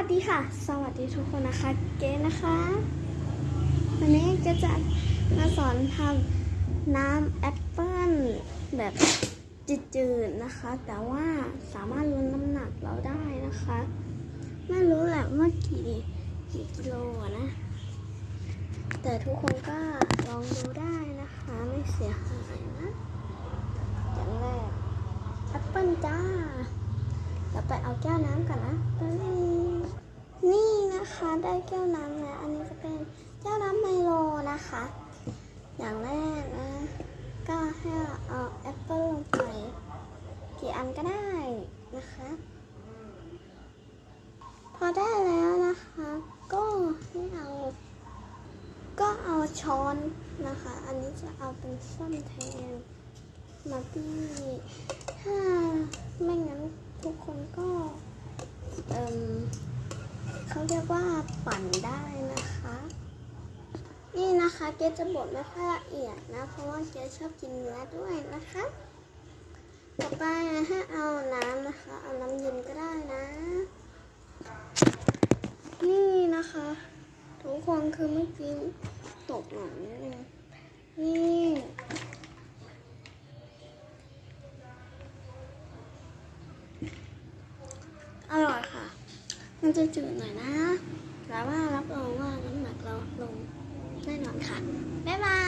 วัสดีค่ะ สวัสดีทุกคนนะคะ เก๋นะคะ วันนี้ก็จะมาสอนทำน้ำแอปเปิ้ลแบบจืดๆนะคะ แต่ว่าสามารถลดน้ำหนักเราได้นะคะ ไม่รู้แหละว่ากี่กี่กิโลนะ แต่ทุกคนก็ลองดูได้นะคะ ไม่เสียหายนะอย่างแรกแอปเปิ้ลจ้าเดี๋ยวไปเอาแก้วน้ำก่อนนะ นะคะได้แก้วน้ำแล้วอันนี้จะเป็นแก้วน้ำไมโลนะคะ อย่างแรกนะก็ให้เอาแอปเปิ้ลลงไปกี่อันก็ได้นะคะ พอได้แล้วนะคะ ก็ให้เอา ก็เอาช้อนนะคะ อันนี้จะเอาเป็นส้อมแทนมาบี้ถ้าไม่งั้นทุกคนก็เอิม เขาเรียกว่าปั่นได้นะคะ นี่นะคะเกจะบดไม่ค่อยละเอียดนะ เพราะว่าเกชอบกินเนื้อด้วยนะคะ ต่อไปให้เอาน้ำนะคะ เอาน้ำเย็นก็ได้นะ นี่นะคะ ทุกคนคือเมื่อกี้ตกหน่อยนิดนึงนี่ อร่อยค่ะ มันจะจืดหน่อยนะ แต่ว่ารับรองว่าน้ำหนักเราลงแน่นอนค่ะ บ๊ายบาย